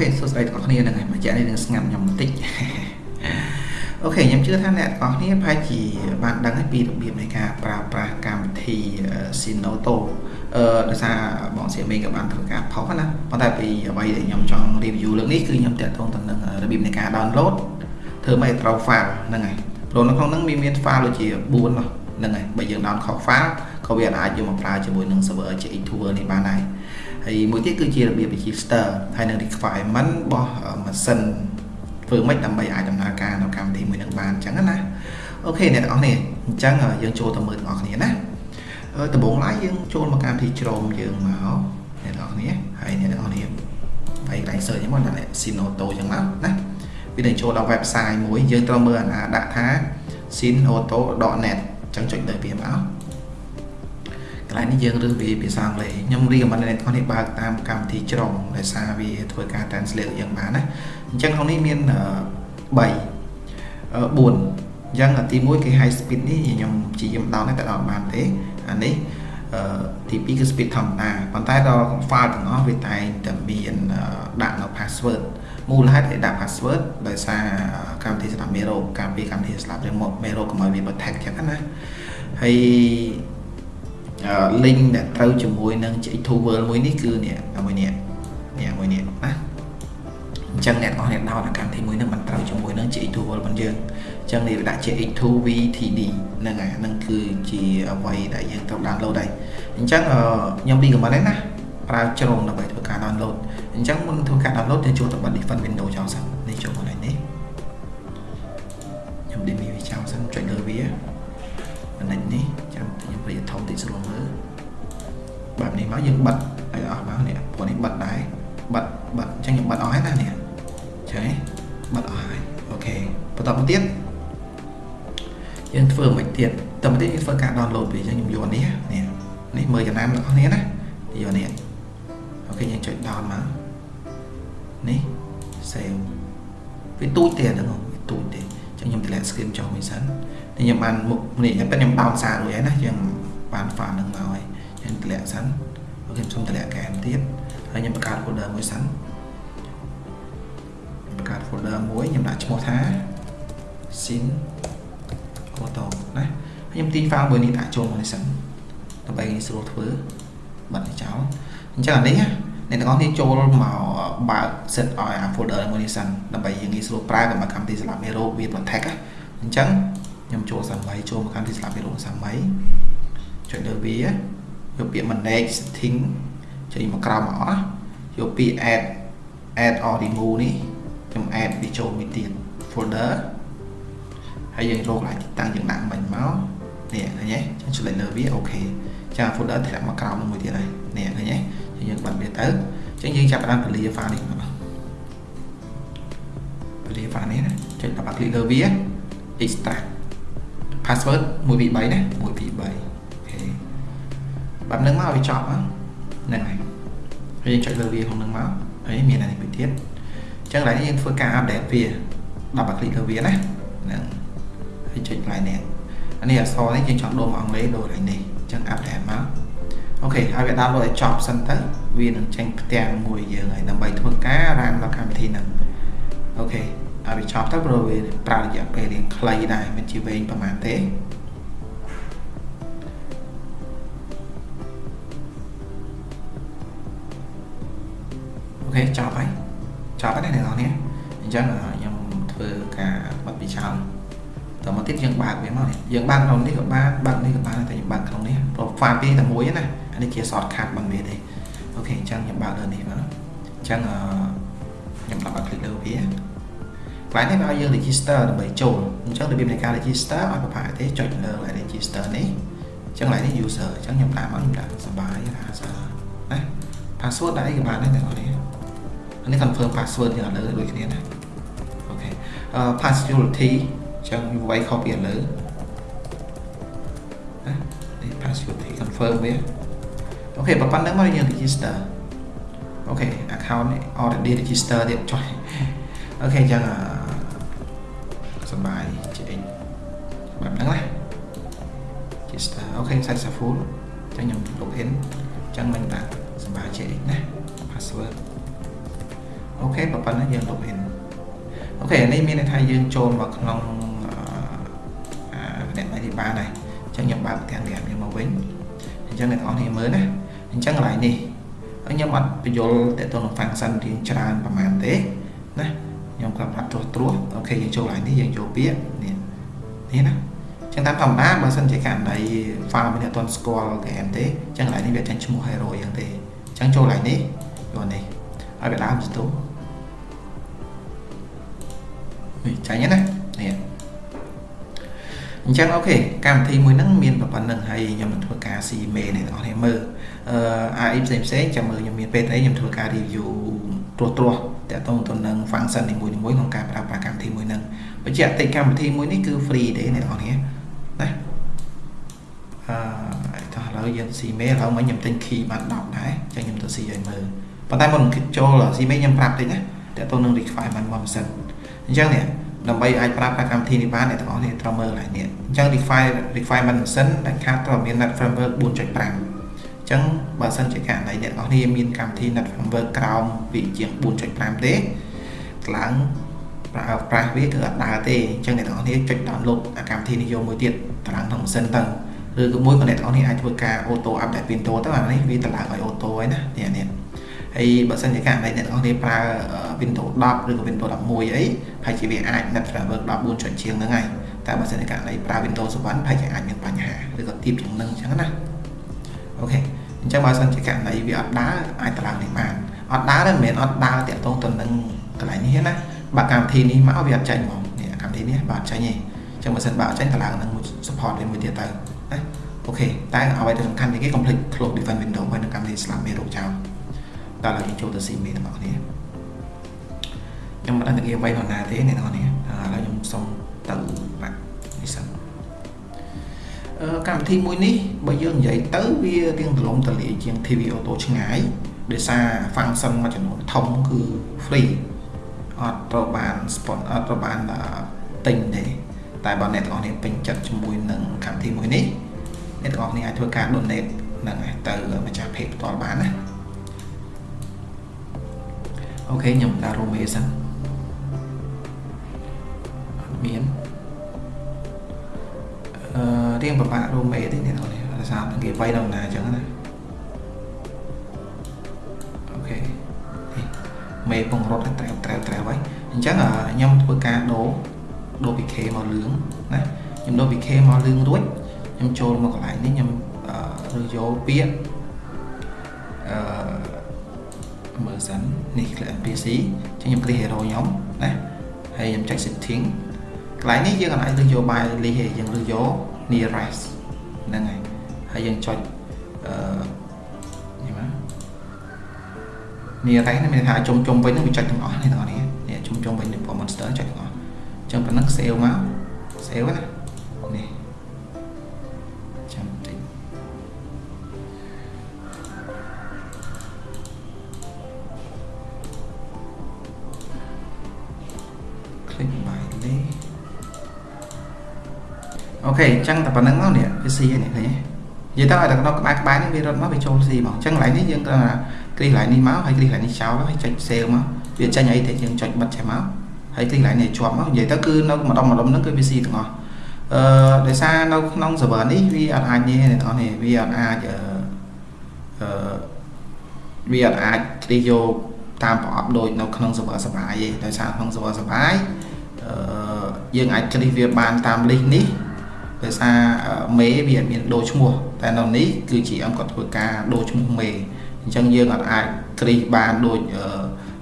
ខេសួស្តីទាំងអស់គ្នាហ្នឹងហើយមកចាក់នេះនឹងស្ងាត់ខ្ញុំបន្តិចអូខេខ្ញុំជឿថាអ្នកទាំងអស់គ្នាប្រហែលជាបានដឹងហើយពីរបៀបនៃការប្រើប្រាស់កម្មវិធី Sinoto អឺដោយសារបងសៀមីក៏បានធ្វើការផុសណាប៉ុន្តែពីអ្វីដែលខ្ញុំចង់ review លើកនេះគឺខ្ញុំតាក់ទងទៅនឹងរបៀបនៃការ download ធ្វើម៉េចត្រូវ file ហ្នឹងហើយព្រោះនៅក្នុងហ្នឹងមានមាន file ដូចជា4នោះហ្នឹងហើយបើយើង down ខុស file ក៏វាអាចយកមកប្រើជាមួយនឹង server GX2 នេះបានដែរ ហើយមួយទៀតគឺជារបៀប register ហើយនឹង requirement របស់ម៉ាស៊ីនធ្វើម៉េចដើម្បីអាចដំណើរការនៅកម្មវិធីមួយនឹងបានអញ្ចឹងណាអូខេអ្នកទាំងអស់គ្នាអញ្ចឹងយើងចូលទៅមើលទាំងអស់គ្នាណាដំបូងឡើយយើងចូលមកកម្មវិធី Chrome យើងមកអ្នកទាំងអស់គ្នាហើយអ្នកទាំងអស់គ្នាហើយកន្លែង search ហ្នឹងមកដាក់ Sinoto អញ្ចឹងមកណាវានឹងចូលដល់ website មួយយើងត្រូវមើលអាណាដាក់ថា sinoto.net អញ្ចឹងចុចលើវាមក កន្លែងនេះយើងរើសវាភាសាអង់គ្លេសខ្ញុំរៀបមិនអ្នកទាំងនេះបើកតាមកម្មវិធីច្រងដោយសារវាធ្វើការ translate យ៉ាងបានណាអញ្ចឹងក្នុងនេះមាន3 4អញ្ចឹងទី1គឺ high speed នេះខ្ញុំជាយាមដោនតែដល់បានទេអានេះទី2គឺ speed ធម្មតាប៉ុន្តែដល់ file ទាំងអស់វាតែងតែមានដាក់នៅ password មូលហេតុដែលដាក់ password ដោយសារកម្មវិធីស្ដាប់មេរោគការពីកម្មវិធីស្ដាប់មេរោគកុំឲ្យវា protect ចឹងណាហើយ link ដែលត្រូវជាមួយនឹង X2 World មួយនេះគឺនេះមួយនេះនេះមួយនេះណាអញ្ចឹងអ្នកនរអ្នកដោតកម្មវិធីមួយនឹងមិនត្រូវជាមួយនឹង X2 World របស់យើងអញ្ចឹងនេះវាដាក់ជា X2 VTD ហ្នឹងហើយហ្នឹងគឺជាអ្វីដែលយើងត្រូវ download ដែរអញ្ចឹងខ្ញុំ recommend ដែរណាប្រើជ្រុងដើម្បីធ្វើការ download អញ្ចឹងមុនធ្វើការ download យើងចូលទៅបិទ Defend Window ចោលសិននេះចូលកន្លែងនេះខ្ញុំ delete វាចោលសិនចុចលើវាបន្តិចនេះចាំខ្ញុំព្រាធំតិចស្រួលមើល បែបនេះមកយើងបិទឲ្យអស់មកនេះព្រោះនេះបិទដែរបិទបិទអញ្ចឹងខ្ញុំបិទអស់ហើយណានេះចឹងបិទអស់ហើយអូខេបន្តមកទៀតយើងធ្វើមិនទៀតតើមកទៀតយើងធ្វើការ download វាអញ្ចឹងខ្ញុំយកនេះនេះនេះមើលចំណាំរបស់គ្នាណាយកនេះអូខេយើងចុច down មកនេះ save វាទូចទេអាហ្នឹងវាទូចទេអញ្ចឹងខ្ញុំតម្លាក់ screen ចុះមួយសិនខ្ញុំបានមុខនេះតែខ្ញុំដោនសាររួចហើយណាយើងបាន file នឹងមកហើយ យើងតម្លាក់សិនអូខេខ្ញុំតម្លាក់កែមទៀតហើយខ្ញុំបង្កើត folder មួយសិនបង្កើត folder មួយខ្ញុំដាក់ឈ្មោះថា sin auto ណាខ្ញុំទី file មួយនេះដាក់ចូលមកនេះសិនដើម្បីងាយស្រួលធ្វើបិទចោលអញ្ចឹងអានេះអ្នកទាំងអស់គ្នាចូលមកបើក set ឲ្យអា folder មួយនេះសិនដើម្បីយើងងាយស្រួលប្រើកម្រិតកម្មវិធីសម្រាប់មេរោគវា protect អញ្ចឹងខ្ញុំចូលសាមីចូលមកកម្មវិធីស្លាប់មេរោគសាមីចុចលើវា យកពាក្យ manage setting ចុចមកក្រោមមកអស់យកពាក្យ add add or remove នេះខ្ញុំ add វាចូលមួយទៀត folder ហើយយើងរក lại តាំងយើងដាក់មិញមកនេះឃើញទេខ្ញុំចុចលើវាអូខេចា folder ធ្លាក់មកក្រោមនឹងមួយទៀតហើយនេះឃើញទេយើងបិទវាទៅអញ្ចឹងយើងចាប់ផ្ដើមពលា file នេះមកពលា file នេះណាចុចដល់បាក់ click លើវា extract password 1 2 3ណា1 2 3អូខេ បែបហ្នឹងមកឲ្យចប់ហ្នឹងហើយហើយយើងចុចលើវាក្នុងហ្នឹងមកហើយមានអានេះមួយទៀតអញ្ចឹងឡើយយើងធ្វើការ update វាដល់បាក់ click លើវាណាហ្នឹងហើយចុច line នេះអានេះអក្សរនេះយើងចង់ដូរមកអង់គ្លេសដូរកន្លែងនេះអញ្ចឹង update មកអូខេហើយវា download ឲ្យចប់សិនទៅវានឹងចេញផ្ទាំងមួយយើងហើយដើម្បីធ្វើការរានដល់កម្មវិធីហ្នឹងអូខេឲ្យវាចប់ទៅព្រោះវាប្រើរយៈពេលរៀងខ្លីដែរមិនជាវែងប្រហែលទេ ចប់ហើយចប់ហើយអ្នកនរនេះអញ្ចឹងខ្ញុំធ្វើការបិទវាចោលតមកទៀតយើងបើកវាមកនេះយើងបើកក្នុងនេះក៏បានបើកនេះក៏បានតែយើងបើកក្នុងនេះព្រោះ file ពីរតែមួយណាអានេះជា shortcut បានវាទេអូខេអញ្ចឹងខ្ញុំបើកលើនេះមកអញ្ចឹងខ្ញុំដាក់បាក់ click លើវាកន្លែងនេះវាឲ្យយើង register ដើម្បីចូលអញ្ចឹងរបៀបនៃការ register ឲ្យប្រហែលទេចុចលើ register នេះអញ្ចឹងកន្លែងនេះ user អញ្ចឹងខ្ញុំដាក់មកខ្ញុំដាក់សបាយថាណា password ដាក់អីក៏បានដែរទាំងអស់នេះ អានេះ confirm password យើងឲ្យលើដូចគ្នាណា OK អឺ pass security អញ្ចឹងវាយ copy ឲ្យលើណានេះ pass security confirm វាអូខេបើប៉ុណ្្នឹងមកយើង register OK account នេះ already register ទៀតចុះ OK អញ្ចឹងសបាយជាអីបែបហ្នឹងណា register OK successful អញ្ចឹងខ្ញុំ log in អញ្ចឹងមិនដាក់សបាយជាអីណា password អូខេប៉ុណ្ណឹងយើង login អូខេនេះមានន័យថាយើងចូលមកក្នុងអាអ្នកនេះបានហើយអញ្ចឹងខ្ញុំបើកទាំងនេះខ្ញុំមកវិញអញ្ចឹងអ្នកនរគ្នាមើលណាអញ្ចឹងកន្លែងនេះខ្ញុំអត់បញ្យល់តទៅនឹង function រៀងច្រើនប្រហែលទេណាខ្ញុំគាត់ប្រាប់ត្រួសត្រួស OK យើងចូលកន្លែងនេះយើងចូលពាក្យនេះនេះណាចឹងតាមធម្មតាបើសិនជាករណី file មានអត់ទាន់ស្គាល់ game ទេចឹងកន្លែងនេះវាចាញ់ឈ្មោះ hero យ៉ាងទេចឹងចូលកន្លែងនេះយកនេះឲ្យវាដើមស្ទូ ចាញ់ណានេះអញ្ចឹងអូខេកម្មវិធីមួយហ្នឹងមានប៉ុណ្្នឹងហើយខ្ញុំនឹងធ្វើការ C មេអ្នកនរគ្នាមើលអឺ AI ផ្សេងផ្សេងចាំមើលខ្ញុំមានពេលអីខ្ញុំធ្វើការ review ត្រួសត្រាសតកតងទៅនឹង function នីមួយៗក្នុងការប្រើប្រាស់កម្មវិធីមួយហ្នឹងបញ្ជាក់តិចកម្មវិធីមួយនេះគឺ free ទេអ្នកនរគ្នាណាអឺតោះឥឡូវយើង C មេឥឡូវមិញខ្ញុំទិញ key បាន10ដែរអញ្ចឹងខ្ញុំទៅ C ឲ្យមើលប៉ុន្តែមុនចូល C មេខ្ញុំប្រាប់តិចណាតកតងនឹង requirement មកមិនសិនអញ្ចឹងនេះ ដើម្បីអាចប្រើប្រាស់កម្មវិធីនេះបានអ្នកទាំងអស់គ្នាត្រូវមើលឡើងនេះអញ្ចឹង require requirement ម៉ាស៊ីនដែលខាតត្រូវមាន net framework 4.5អញ្ចឹងបើសិនជាករណីអ្នកទាំងអស់គ្នាមានកម្មវិធី net framework ក្រោមពីជាង4.5ទេថ្លើងប្រើប្រាស់វាគឺអត់ដើរទេអញ្ចឹងអ្នកទាំងអស់គ្នាចុច download កម្មវិធីនេះយកមួយទៀតថ្លើងក្នុងម៉ាស៊ីនទៅឬក៏មួយក៏អ្នកទាំងអស់គ្នាអាចធ្វើការ auto update Windows ទៅអានេះវាតម្លើងឲ្យ auto ហើយណានេះនេះ ហើយបើសិនជាករណីអ្នកនរគ្នាប្រើ Windows 10ឬក៏ Windows 11អីប្រហែលជាវាអាច Net Framework 14ចុចជាងហ្នឹងហើយតែបើសិនជាករណីប្រើ Windows 7ប្រហែលជាអាចមានបញ្ហាឬក៏ទាបជាងហ្នឹងអញ្ចឹងណាអូខេអញ្ចឹងបើសិនជាករណីវាអត់ដើរអាចតម្លើងនេះបានអត់ដើរទេមិនមែនអត់ដើរតាក់ទងទៅនឹងកន្លែងនេះណាបើកម្មវិធីនេះមកវាអត់ចាញ់ហ្មងនេះកម្មវិធីនេះបើអត់ចាញ់ទេអញ្ចឹងបើសិនបើអត់ចាញ់តម្លើងនឹង support វាមួយទៀតទៅណាអូខេតែអ្វីដែលសំខាន់ជាងគេ complete close defend window ហើយនឹងកម្មវិធី slap មេរោគចោល ដល់ហើយចូលទៅ CME ទាំងអស់គ្នាខ្ញុំមិនដឹងថាគេវាយនរណាទេអ្នកនរគ្នាឥឡូវខ្ញុំសុំទៅបាក់នេះសិនអឺកម្មវិធីមួយនេះបើយើងនិយាយទៅវារៀងទលំទលាយជាង TV Auto ឆ្ងាយដោយសារ function មួយចំនួនធំគឺ free អត់ត្រូវបាន spot អត់ត្រូវបានទិញទេតែបើអ្នកទាំងអស់គ្នាពេញចិត្តជាមួយនឹងកម្មវិធីមួយនេះអ្នកទាំងអស់គ្នាអាចធ្វើការ donate ហ្នឹងទៅម្ចាស់ page ផ្ទាល់បានណា អូខេខ្ញុំដាក់រ៉ូមេសិនអត់មានអឺរៀងពិបាករ៉ូមេទេអ្នកនរនេះដោយសារគេវាយដល់ណាអញ្ចឹងណាអូខេមេពងរត់ត្រែវត្រែវត្រែវហើយអញ្ចឹងខ្ញុំធ្វើការដូរដូរពី K មកលឿងណាខ្ញុំដូរពី K មកលឿងរួចខ្ញុំចូលមកកន្លែងនេះខ្ញុំឬយកពាក្យអឺ មើលសិននេះ click NPC ចឹងខ្ញុំ click hero ខ្ញុំណាហើយខ្ញុំចុច setting កន្លែងនេះយើងអាចលើកយក by list ទេយើងលើកយក nearest ហ្នឹងហើយហើយយើងចុចអឺនេះមក nearest នេះមានថាជុំជុំវិញនឹងវាចុចទាំងអស់នេះទាំងអស់នេះនេះជុំជុំវិញនឹង monster ចុចទាំងអស់អញ្ចឹងប៉ុណ្ណឹង save មក save ណា អូខេអញ្ចឹងតែប៉ុណ្្នឹងមកនេះវាស៊ីនេះឃើញនិយាយទៅឲ្យតែក្នុងក្បែរក្បែរនេះវារត់មកវាចូលស៊ីមកអញ្ចឹងកន្លែងនេះយើងត្រូវគ្លីកកន្លែងនេះមកហើយគ្លីកកន្លែងនេះចោលហើយចុច save មកវាចេញអីទៅយើងចុចបិទចេះមកហើយគ្លីកកន្លែងនេះជាប់មកនិយាយទៅគឺនៅម្ដុំម្ដុំហ្នឹងគឺវាស៊ីទាំងអស់អឺដោយសារនៅក្នុង server នេះវាអត់អាចនេះអ្នកនរនេះវាអត់អាចអឺអឺវាអត់អាចគ្លីកយកតាមប្រអប់ដូចនៅក្នុង server សបាយទេដោយសារក្នុង server សបាយអឺយើងអាចគ្លីកវាបានតាម list នេះ ដោយសារមេវាអត់មានដូរឈ្មោះតែនៅនេះគឺ GM គាត់ធ្វើការដូរឈ្មោះមេអញ្ចឹងយើងអត់អាចគ្រីសបានដូច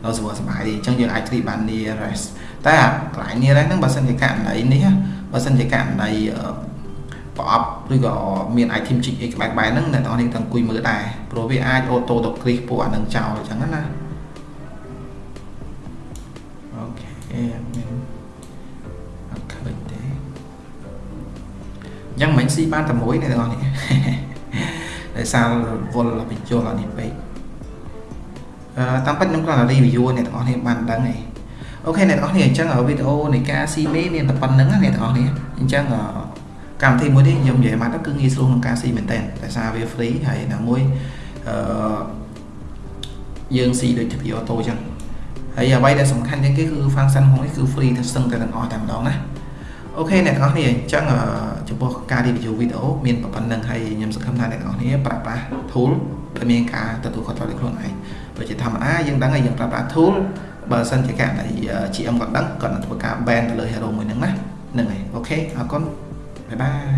នៅ server សម្បាយទេអញ្ចឹងយើងអាចគ្រីសបាន nearest តែកន្លែង nearest ហ្នឹងបើសិនជាករណីនេះបើសិនជាករណីប្រអប់ឬក៏មាន item ជីកអីក្បែរក្បែរហ្នឹងអ្នកនរនេះទាំងអង្គុយមើលដែរព្រោះវាអាចអូតូទៅគ្រីសពួកអានឹងចោលអញ្ចឹងណាOK អញ្ចឹងមិនស៊ីបានតែមួយអ្នកទាំងអស់នេះដោយសារវល់បញ្ចូលអានេះពេកអឺតាមពិតខ្ញុំគ្រាន់តែ review អ្នកទាំងអស់នេះបានដឹងឯង OK អ្នកទាំងអស់នេះអញ្ចឹងវីដេអូនៃការស៊ីមេមានតែប៉ុណ្្នឹងអ្នកទាំងអស់នេះអញ្ចឹងកម្មវិធីមួយនេះខ្ញុំនិយាយមកទៅគឺងាយស្រួលក្នុងការស៊ីមែនតើដោយសារវា free ហើយណាមួយអឺយើងស៊ីដូច TV auto អញ្ចឹងហហើយអ្វីដែលសំខាន់ជាងគេគឺ function របស់នេះគឺ free ទៅសឹងតែទាំងអស់តែម្ដងណា OK អ្នកទាំងអស់គ្នាអញ្ចឹងចំពោះការ review វីដេអូមានប៉ុណ្្នឹងហើយខ្ញុំសង្ឃឹមថាអ្នកទាំងអស់គ្នាប្រើប្រាស់ tool ដែលមានការទទួលខុសត្រូវដោយខ្លួនឯងព្រោះជាធម្មតាយើងដឹងហើយយើងប្រើប្រាស់ tool បើសិនជាករណី GM គាត់ដឹងគាត់នឹងធ្វើការ ban ទៅលើ hero មួយហ្នឹងណាហ្នឹងហើយ OK អរគុណ bye bye